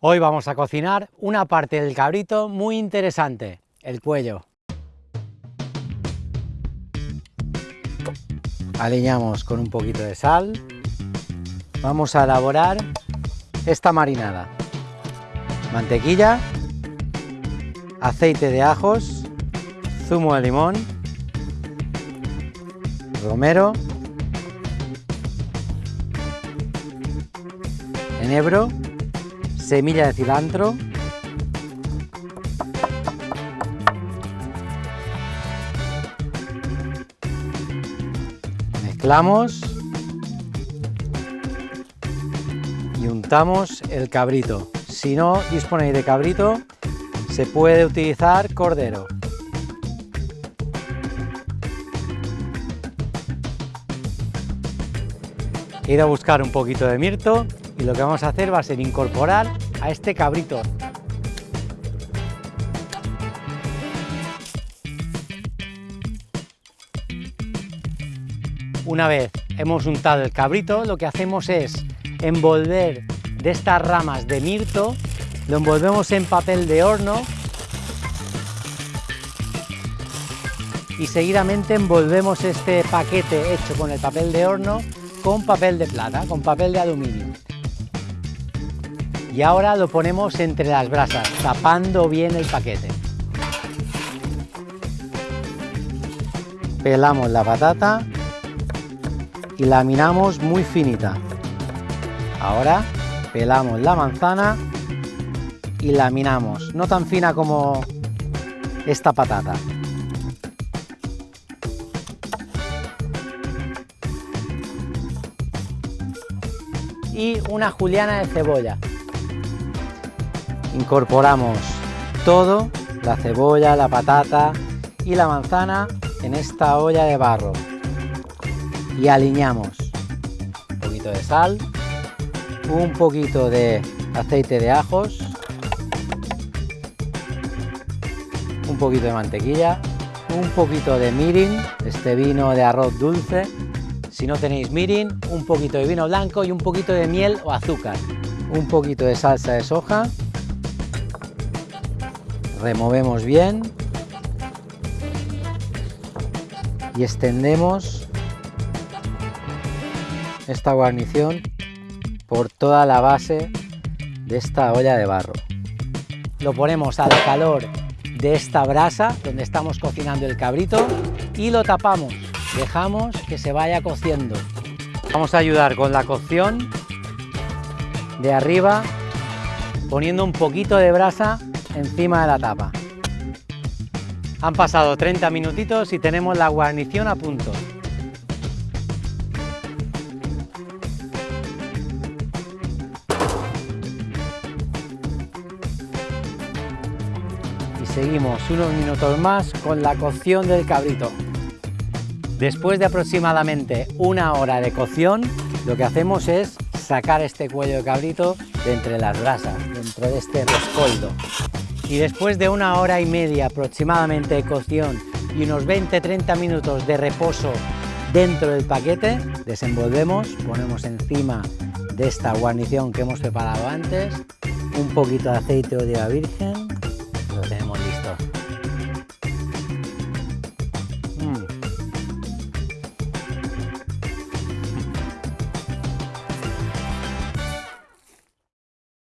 Hoy vamos a cocinar una parte del cabrito muy interesante, el cuello. Aliñamos con un poquito de sal. Vamos a elaborar esta marinada. Mantequilla, aceite de ajos, zumo de limón, romero, enebro, semilla de cilantro, mezclamos y untamos el cabrito. Si no disponéis de cabrito, se puede utilizar cordero. He ido a buscar un poquito de mirto y lo que vamos a hacer va a ser incorporar a este cabrito. Una vez hemos untado el cabrito, lo que hacemos es envolver de estas ramas de mirto, lo envolvemos en papel de horno y seguidamente envolvemos este paquete hecho con el papel de horno con papel de plata, con papel de aluminio y ahora lo ponemos entre las brasas, tapando bien el paquete. Pelamos la patata y laminamos muy finita. Ahora pelamos la manzana y laminamos, no tan fina como esta patata. Y una juliana de cebolla incorporamos todo, la cebolla, la patata y la manzana en esta olla de barro. Y aliñamos un poquito de sal, un poquito de aceite de ajos, un poquito de mantequilla, un poquito de mirin, este vino de arroz dulce, si no tenéis mirin, un poquito de vino blanco y un poquito de miel o azúcar, un poquito de salsa de soja removemos bien y extendemos esta guarnición por toda la base de esta olla de barro. Lo ponemos al calor de esta brasa donde estamos cocinando el cabrito y lo tapamos. Dejamos que se vaya cociendo. Vamos a ayudar con la cocción de arriba poniendo un poquito de brasa encima de la tapa. Han pasado 30 minutitos y tenemos la guarnición a punto. Y seguimos unos minutos más con la cocción del cabrito. Después de aproximadamente una hora de cocción, lo que hacemos es sacar este cuello de cabrito de entre las brasas, dentro de este rescoldo y después de una hora y media aproximadamente de cocción y unos 20-30 minutos de reposo dentro del paquete, desenvolvemos, ponemos encima de esta guarnición que hemos preparado antes, un poquito de aceite de oliva virgen